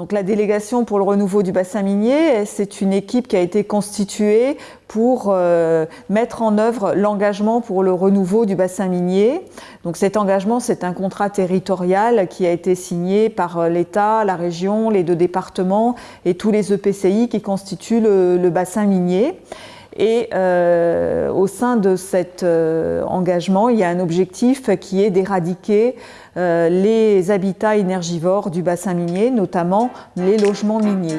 Donc la délégation pour le renouveau du bassin minier, c'est une équipe qui a été constituée pour euh, mettre en œuvre l'engagement pour le renouveau du bassin minier. Donc cet engagement, c'est un contrat territorial qui a été signé par euh, l'État, la région, les deux départements et tous les EPCI qui constituent le, bassin minier. Et euh, au sein de cet engagement, il y a un objectif qui est d'éradiquer euh, les habitats énergivores du bassin minier, notamment les logements miniers.